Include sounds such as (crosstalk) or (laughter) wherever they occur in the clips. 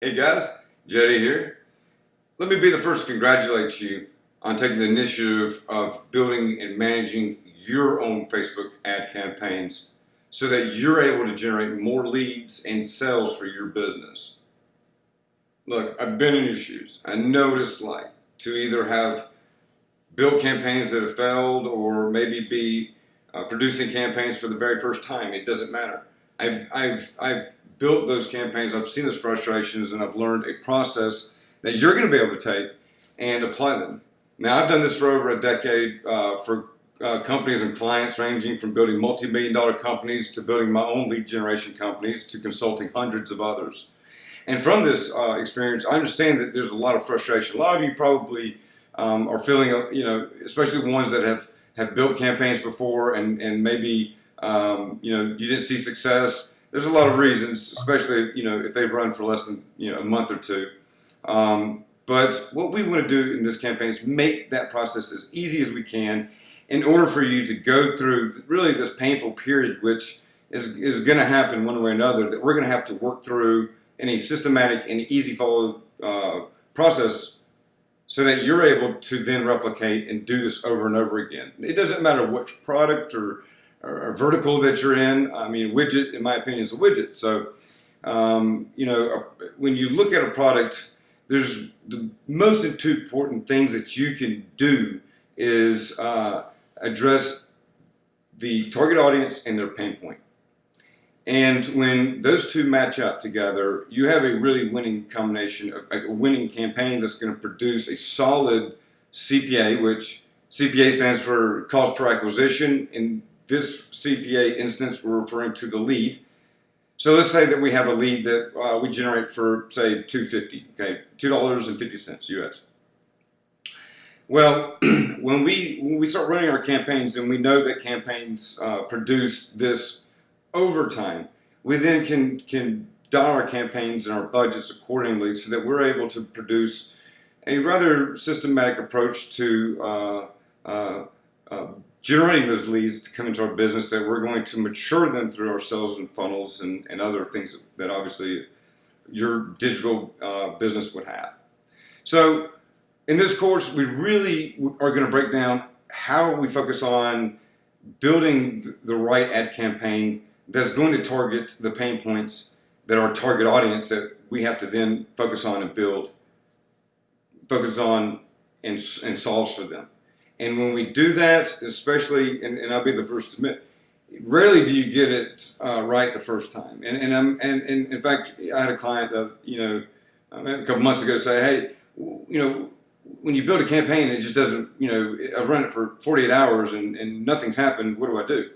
Hey guys, Jody here. Let me be the first to congratulate you on taking the initiative of building and managing your own Facebook ad campaigns so that you're able to generate more leads and sales for your business. Look, I've been in your shoes. I know what it's like to either have built campaigns that have failed or maybe be uh, producing campaigns for the very first time. It doesn't matter. I've, I've, I've built those campaigns, I've seen those frustrations, and I've learned a process that you're going to be able to take and apply them. Now, I've done this for over a decade uh, for uh, companies and clients ranging from building multi-million dollar companies to building my own lead generation companies to consulting hundreds of others. And from this uh, experience, I understand that there's a lot of frustration. A lot of you probably um, are feeling, uh, you know, especially ones that have, have built campaigns before and, and maybe, um, you know, you didn't see success there's a lot of reasons, especially you know if they've run for less than you know a month or two. Um, but what we want to do in this campaign is make that process as easy as we can in order for you to go through really this painful period, which is, is going to happen one way or another, that we're going to have to work through in a systematic and easy follow uh, process so that you're able to then replicate and do this over and over again. It doesn't matter which product or or, vertical that you're in. I mean, widget, in my opinion, is a widget. So, um, you know, when you look at a product, there's the most important things that you can do is uh, address the target audience and their pain point. And when those two match up together, you have a really winning combination, a winning campaign that's going to produce a solid CPA, which CPA stands for cost per acquisition. In this CPA instance, we're referring to the lead. So let's say that we have a lead that uh, we generate for, say, 250 okay, $2.50 US. Well, (clears throat) when we, when we start running our campaigns and we know that campaigns uh, produce this over time, we then can, can dial our campaigns and our budgets accordingly so that we're able to produce a rather systematic approach to uh, uh, uh generating those leads to come into our business that we're going to mature them through our sales and funnels and, and other things that obviously your digital uh, business would have. So in this course, we really are going to break down how we focus on building the right ad campaign that's going to target the pain points that our target audience that we have to then focus on and build, focus on and, and solves for them. And when we do that, especially, and, and I'll be the first to admit, rarely do you get it uh, right the first time. And, and, I'm, and, and in fact, I had a client that, you know, a couple months ago say, hey, you know, when you build a campaign, it just doesn't, you know, I've run it for 48 hours and, and nothing's happened. What do I do?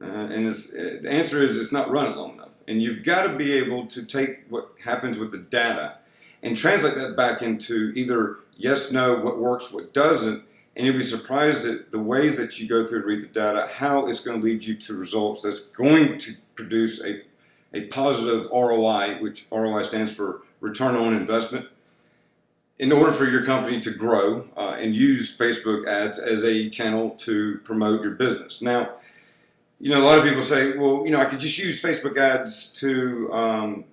Uh, and the answer is it's not run long enough. And you've got to be able to take what happens with the data and translate that back into either yes, no, what works, what doesn't, and you'll be surprised at the ways that you go through and read the data, how it's going to lead you to results that's going to produce a, a positive ROI, which ROI stands for return on investment, in order for your company to grow uh, and use Facebook ads as a channel to promote your business. Now, you know, a lot of people say, well, you know, I could just use Facebook ads to, um,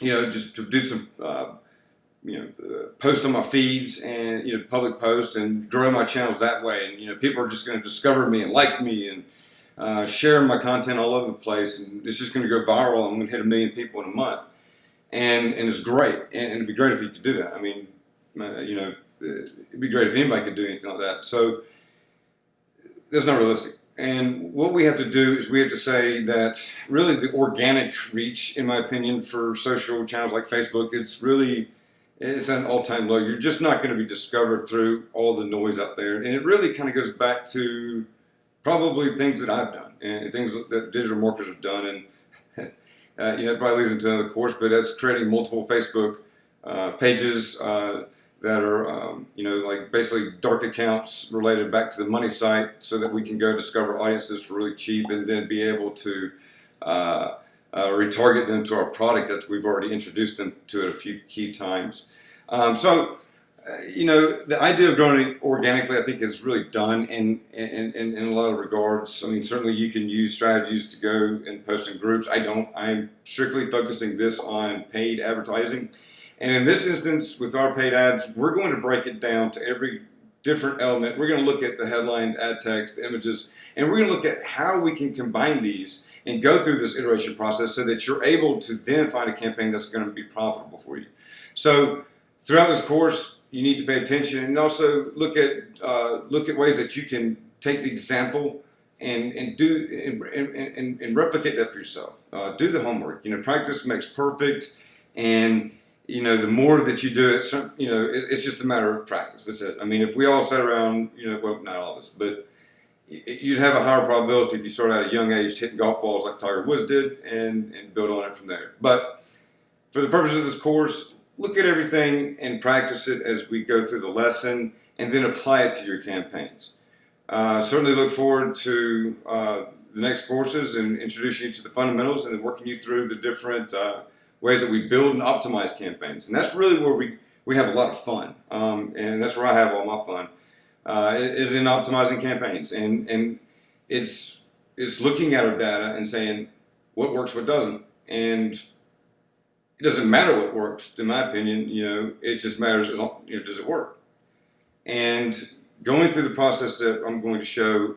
you know, just to do some uh, you know, uh, post on my feeds and, you know, public post and grow my channels that way. And, you know, people are just going to discover me and like me and uh, share my content all over the place. And it's just going to go viral. I'm going to hit a million people in a month. And, and it's great. And, it'd be great if you could do that. I mean, uh, you know, it'd be great if anybody could do anything like that. So that's not realistic. And what we have to do is we have to say that really the organic reach, in my opinion, for social channels like Facebook, it's really it's an all-time low. You're just not going to be discovered through all the noise out there. And it really kind of goes back to probably things that I've done and things that digital marketers have done. And, (laughs) uh, you know, it probably leads into another course, but that's creating multiple Facebook uh, pages uh, that are, um, you know, like basically dark accounts related back to the money site so that we can go discover audiences for really cheap and then be able to uh, retarget them to our product that we've already introduced them to it a few key times. Um, so Uh, you know, the idea of growing organically, I think, is really done in, in, in, in a lot of regards. I mean, certainly you can use strategies to go and post in groups. I don't. I'm strictly focusing this on paid advertising. And in this instance, with our paid ads, we're going to break it down to every different element. We're going to look at the headline, ad text, images, and we're going to look at how we can combine these and go through this iteration process so that you're able to then find a campaign that's going to be profitable for you. So throughout this course, you need to pay attention and also look at uh, look at ways that you can take the example and and do and, and, and replicate that for yourself. Uh, do the homework. You know, practice makes perfect, and you know the more that you do it, you know it, it's just a matter of practice. That's it. I mean, if we all sat around, you know, well, not all of us, but you'd have a higher probability if you start at a young age hitting golf balls like Tiger Woods did and, and build on it from there. But for the purpose of this course, look at everything and practice it as we go through the lesson and then apply it to your campaigns. Uh, certainly look forward to uh, the next courses and introducing you to the fundamentals and then working you through the different uh, ways that we build and optimize campaigns. And that's really where we, we have a lot of fun. Um, and that's where I have all my fun, uh, is in optimizing campaigns. And, and it's, it's looking at our data and saying what works, what doesn't. And it doesn't matter what works, in my opinion. You know, it just matters, you know, does it work? And going through the process that I'm going to show,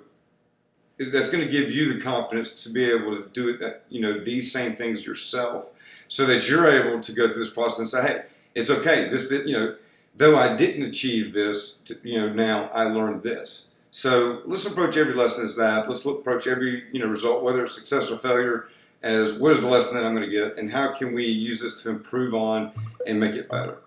that's going to give you the confidence to be able to do it. That you know these same things yourself, so that you're able to go through this process and say, "Hey, it's okay. This, you know, though I didn't achieve this, you know, now I learned this." So let's approach every lesson as that. Let's look, approach every you know result, whether it's success or failure as what is the lesson that I'm going to get and how can we use this to improve on and make it better.